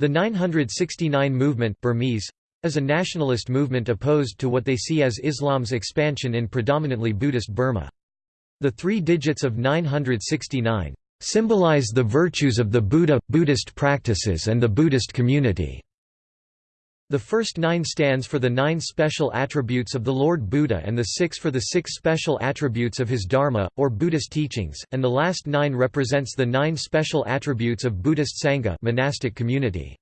The 969 movement Burmese, is a nationalist movement opposed to what they see as Islam's expansion in predominantly Buddhist Burma. The three digits of 969 symbolize the virtues of the Buddha, Buddhist practices and the Buddhist community. The first nine stands for the nine special attributes of the Lord Buddha and the six for the six special attributes of his Dharma, or Buddhist teachings, and the last nine represents the nine special attributes of Buddhist Sangha monastic community.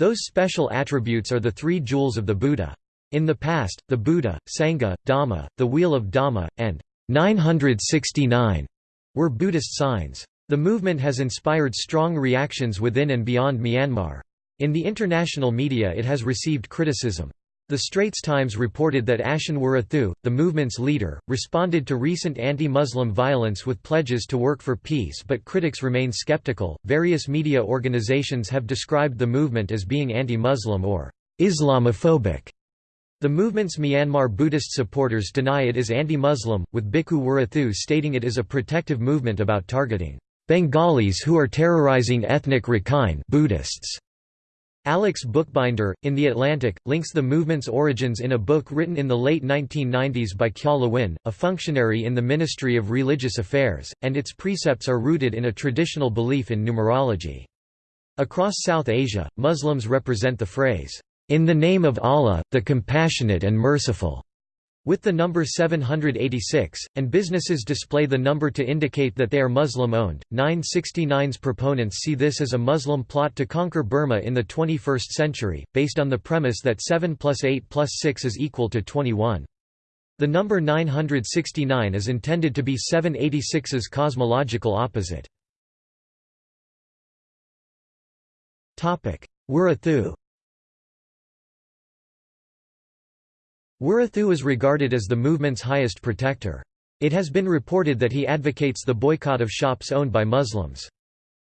Those special attributes are the three jewels of the Buddha. In the past, the Buddha, Sangha, Dhamma, the Wheel of Dhamma, and 969 were Buddhist signs. The movement has inspired strong reactions within and beyond Myanmar. In the international media it has received criticism. The Straits Times reported that Ashin Wirathu, the movement's leader, responded to recent anti-Muslim violence with pledges to work for peace but critics remain skeptical. Various media organizations have described the movement as being anti-Muslim or Islamophobic. The movement's Myanmar Buddhist supporters deny it is anti-Muslim, with Bhikkhu Wirathu stating it is a protective movement about targeting Bengalis who are terrorizing ethnic Rakhine Buddhists. Alex Bookbinder, in The Atlantic, links the movement's origins in a book written in the late 1990s by Kyaw Lwin, a functionary in the Ministry of Religious Affairs, and its precepts are rooted in a traditional belief in numerology. Across South Asia, Muslims represent the phrase, "...in the name of Allah, the Compassionate and Merciful." With the number 786, and businesses display the number to indicate that they are Muslim-owned. 969's proponents see this as a Muslim plot to conquer Burma in the 21st century, based on the premise that 7 plus 8 plus 6 is equal to 21. The number 969 is intended to be 786's cosmological opposite. Wirathu Wirathu is regarded as the movement's highest protector. It has been reported that he advocates the boycott of shops owned by Muslims.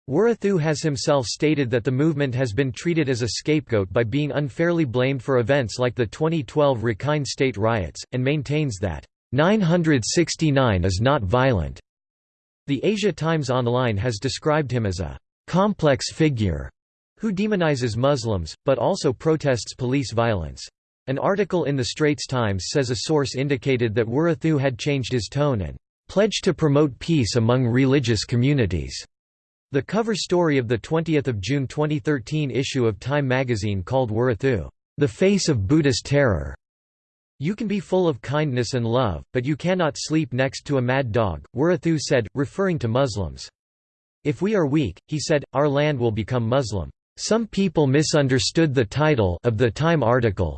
Wirathu has himself stated that the movement has been treated as a scapegoat by being unfairly blamed for events like the 2012 Rakhine state riots, and maintains that, 969 is not violent. The Asia Times Online has described him as a complex figure who demonizes Muslims, but also protests police violence. An article in the Straits Times says a source indicated that Wirathu had changed his tone and pledged to promote peace among religious communities. The cover story of the 20th of June 2013 issue of Time magazine called Wirathu, "...the face of Buddhist terror." You can be full of kindness and love, but you cannot sleep next to a mad dog, Wirathu said, referring to Muslims. If we are weak, he said, our land will become Muslim. Some people misunderstood the title of the Time article,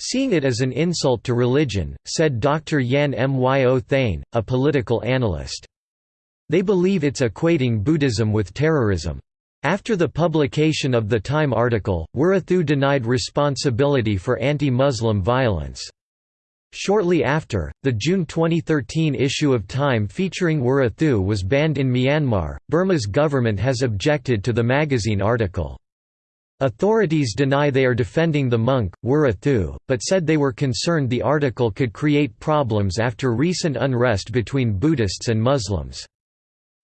Seeing it as an insult to religion, said Dr. Yan Myo Thane, a political analyst. They believe it's equating Buddhism with terrorism. After the publication of the Time article, Wirathu denied responsibility for anti-Muslim violence. Shortly after, the June 2013 issue of Time featuring Wirathu was banned in Myanmar. Burma's government has objected to the magazine article. Authorities deny they are defending the monk, Wirathu, but said they were concerned the article could create problems after recent unrest between Buddhists and Muslims.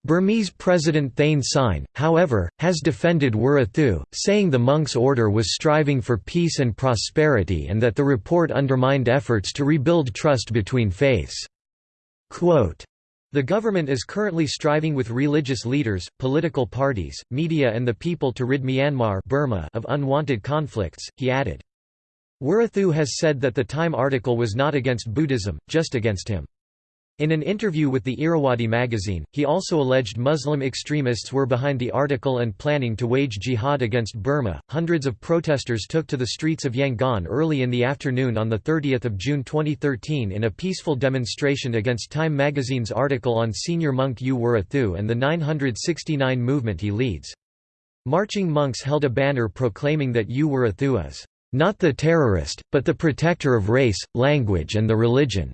Burmese President Thein Sein, however, has defended Wirathu, saying the monk's order was striving for peace and prosperity and that the report undermined efforts to rebuild trust between faiths. Quote, the government is currently striving with religious leaders, political parties, media and the people to rid Myanmar Burma of unwanted conflicts, he added. Wirathu has said that the Time article was not against Buddhism, just against him. In an interview with the Irrawaddy magazine, he also alleged Muslim extremists were behind the article and planning to wage jihad against Burma. Hundreds of protesters took to the streets of Yangon early in the afternoon on 30 June 2013 in a peaceful demonstration against Time magazine's article on senior monk U Wirathu and the 969 movement he leads. Marching monks held a banner proclaiming that U Wirathu is not the terrorist, but the protector of race, language and the religion.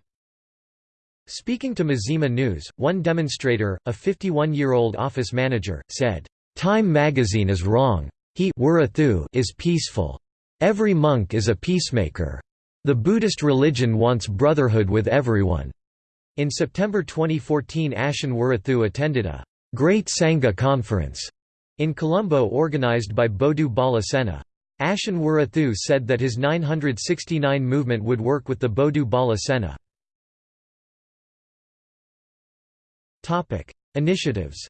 Speaking to Mizzima News, one demonstrator, a 51-year-old office manager, said, "'Time magazine is wrong. He is peaceful. Every monk is a peacemaker. The Buddhist religion wants brotherhood with everyone." In September 2014 Ashin Wirathu attended a "'Great Sangha Conference' In Colombo organized by Bodu Bala Sena. Ashin Wirathu said that his 969 movement would work with the Bodu Bala Sena. Initiatives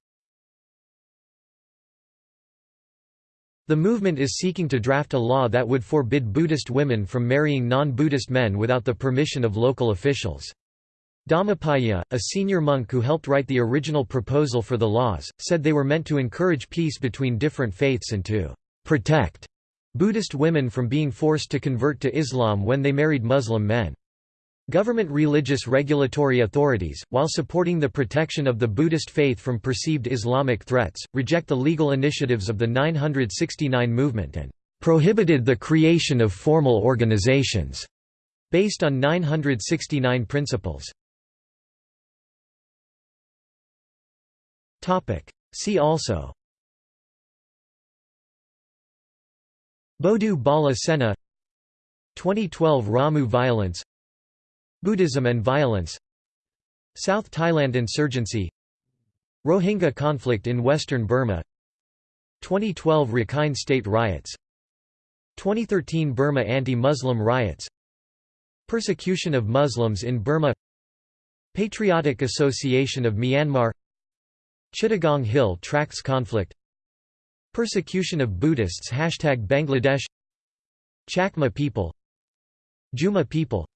The movement is seeking to draft a law that would forbid Buddhist women from marrying non-Buddhist men without the permission of local officials. Dhammapiya, a senior monk who helped write the original proposal for the laws, said they were meant to encourage peace between different faiths and to protect Buddhist women from being forced to convert to Islam when they married Muslim men. Government religious regulatory authorities, while supporting the protection of the Buddhist faith from perceived Islamic threats, reject the legal initiatives of the 969 movement and prohibited the creation of formal organizations based on 969 principles. See also Bodu Bala Sena 2012 Ramu violence Buddhism and violence. South Thailand insurgency. Rohingya conflict in western Burma. 2012 Rakhine State riots. 2013 Burma anti-Muslim riots. Persecution of Muslims in Burma. Patriotic Association of Myanmar. Chittagong Hill Tracts conflict. Persecution of Buddhists Hashtag Bangladesh. Chakma people. Jumma people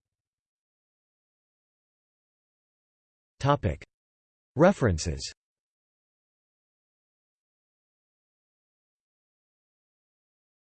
References